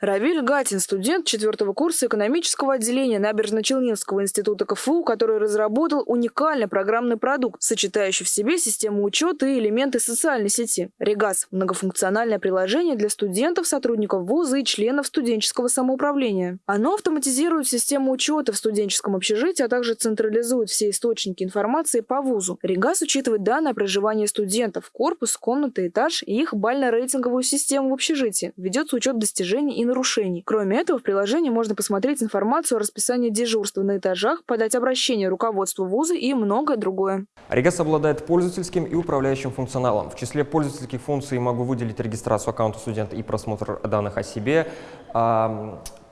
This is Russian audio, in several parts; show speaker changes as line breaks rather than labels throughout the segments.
Равиль Гатин, студент четвертого курса экономического отделения Набережно-Челнинского института КФУ, который разработал уникальный программный продукт, сочетающий в себе систему учета и элементы социальной сети. Регас – многофункциональное приложение для студентов, сотрудников вуза и членов студенческого самоуправления. Оно автоматизирует систему учета в студенческом общежитии, а также централизует все источники информации по вузу. Регас учитывает данные о проживании студентов, корпус, комнаты, этаж и их бально-рейтинговую систему в общежитии. Ведется учет достижений и нарушений. Кроме этого, в приложении можно посмотреть информацию о расписании дежурства на этажах, подать обращение руководству вуза и многое другое.
Регас обладает пользовательским и управляющим функционалом. В числе пользовательских функций могу выделить регистрацию аккаунта студента и просмотр данных о себе,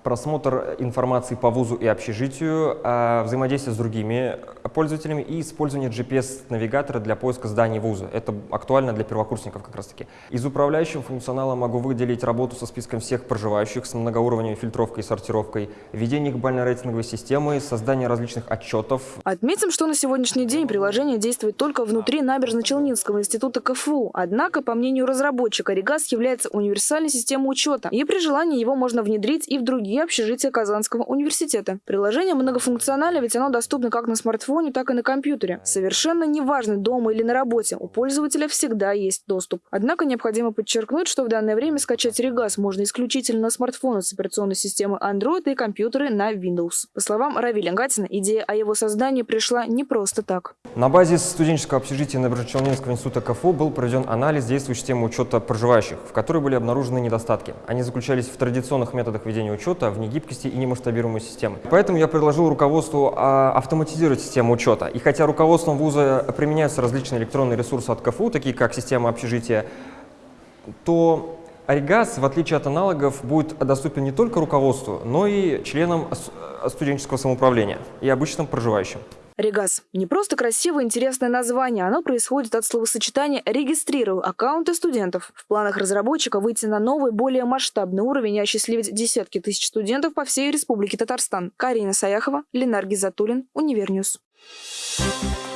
просмотр информации по вузу и общежитию, а, взаимодействие с другими пользователями и использование GPS-навигатора для поиска зданий вуза. Это актуально для первокурсников как раз таки. Из управляющего функционала могу выделить работу со списком всех проживающих с многоуровневой фильтровкой и сортировкой, введение их бально-рейтинговой системы, создание различных отчетов.
Отметим, что на сегодняшний день приложение действует только внутри Набережно-Челнинского института КФУ. Однако, по мнению разработчика, Регас является универсальной системой учета, и при желании его можно внедрить и в другие и общежития Казанского университета. Приложение многофункционально, ведь оно доступно как на смартфоне, так и на компьютере. Совершенно неважно, дома или на работе, у пользователя всегда есть доступ. Однако необходимо подчеркнуть, что в данное время скачать Регас можно исключительно на смартфоны с операционной системой Android и компьютеры на Windows. По словам Равиля Гатина, идея о его создании пришла не просто так.
На базе студенческого общежития Набережно-Челнинского института КФУ был проведен анализ действующей системы учета проживающих, в которой были обнаружены недостатки. Они заключались в традиционных методах ведения учета, учета в негибкости и немасштабируемой системы. Поэтому я предложил руководству а, автоматизировать систему учета. И хотя руководством вуза применяются различные электронные ресурсы от КФУ, такие как система общежития, то Оригаз, в отличие от аналогов, будет доступен не только руководству, но и членам студенческого самоуправления и обычным проживающим.
Регас – не просто красивое интересное название, оно происходит от словосочетания «регистрирую аккаунты студентов». В планах разработчика выйти на новый, более масштабный уровень и осчастливить десятки тысяч студентов по всей Республике Татарстан. Карина Саяхова, Ленар Гизатуллин, UniverNews. Thank you.